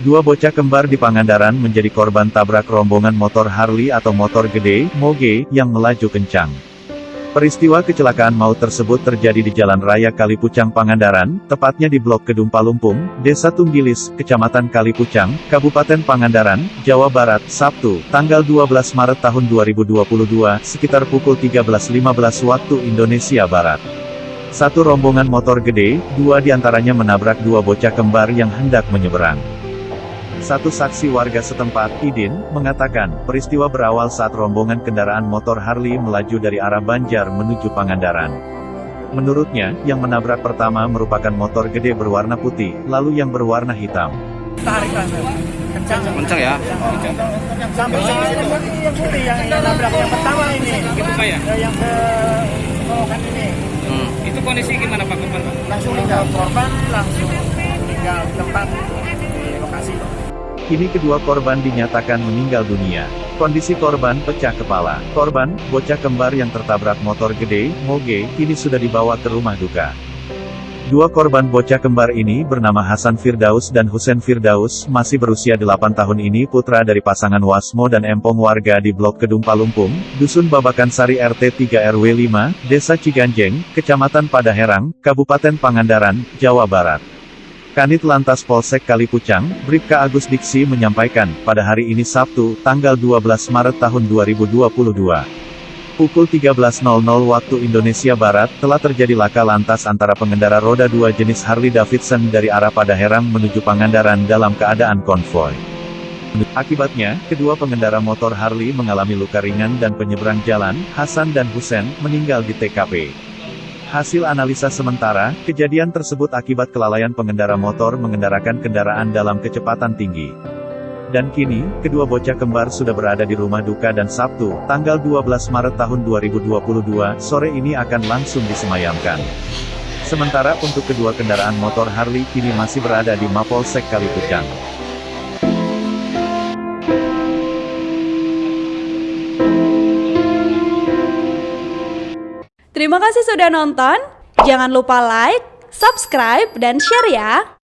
Dua bocah kembar di Pangandaran menjadi korban tabrak rombongan motor Harley atau motor gede, moge, yang melaju kencang. Peristiwa kecelakaan maut tersebut terjadi di Jalan Raya Kalipucang Pangandaran, tepatnya di Blok Kedung Palumpung, Desa Tunggilis, Kecamatan Kalipucang, Kabupaten Pangandaran, Jawa Barat, Sabtu, tanggal 12 Maret tahun 2022, sekitar pukul 13.15 waktu Indonesia Barat. Satu rombongan motor gede, dua di antaranya menabrak dua bocah kembar yang hendak menyeberang. Satu saksi warga setempat, Idin, mengatakan, peristiwa berawal saat rombongan kendaraan motor Harley melaju dari arah Banjar menuju Pangandaran. Menurutnya, yang menabrak pertama merupakan motor gede berwarna putih, lalu yang berwarna hitam. Tarik kencang. Kencang ya? Sampai yang putih, yang putih, yang, yang nabrak yang pertama ini. Gitu Pak ya? Yang ke selokan ini. Hmm. Itu kondisi gimana Pak korban? Langsung tinggal korban, langsung tinggal tempat di lokasi. Kini kedua korban dinyatakan meninggal dunia. Kondisi korban pecah kepala. Korban, bocah kembar yang tertabrak motor gede, moge, kini sudah dibawa ke rumah duka. Dua korban bocah kembar ini bernama Hasan Firdaus dan Husen Firdaus, masih berusia 8 tahun ini putra dari pasangan Wasmo dan Empong warga di Blok Kedung Palumpung, Dusun Babakan Sari RT 3 RW 5, Desa Ciganjeng, Kecamatan Padaherang, Kabupaten Pangandaran, Jawa Barat. Kanit Lantas Polsek Kalipucang, Bribka Agus Diksi menyampaikan, pada hari ini Sabtu, tanggal 12 Maret tahun 2022. Pukul 13.00 waktu Indonesia Barat, telah terjadi laka lantas antara pengendara roda 2 jenis Harley Davidson dari arah Padaherang menuju Pangandaran dalam keadaan konvoy. Akibatnya, kedua pengendara motor Harley mengalami luka ringan dan penyeberang jalan, Hasan dan Husen, meninggal di TKP. Hasil analisa sementara, kejadian tersebut akibat kelalaian pengendara motor mengendarakan kendaraan dalam kecepatan tinggi. Dan kini, kedua bocah kembar sudah berada di rumah duka dan Sabtu, tanggal 12 Maret tahun 2022, sore ini akan langsung disemayamkan. Sementara untuk kedua kendaraan motor Harley kini masih berada di Mapolsek Kalipucang. Terima kasih sudah nonton. Jangan lupa like, subscribe, dan share ya.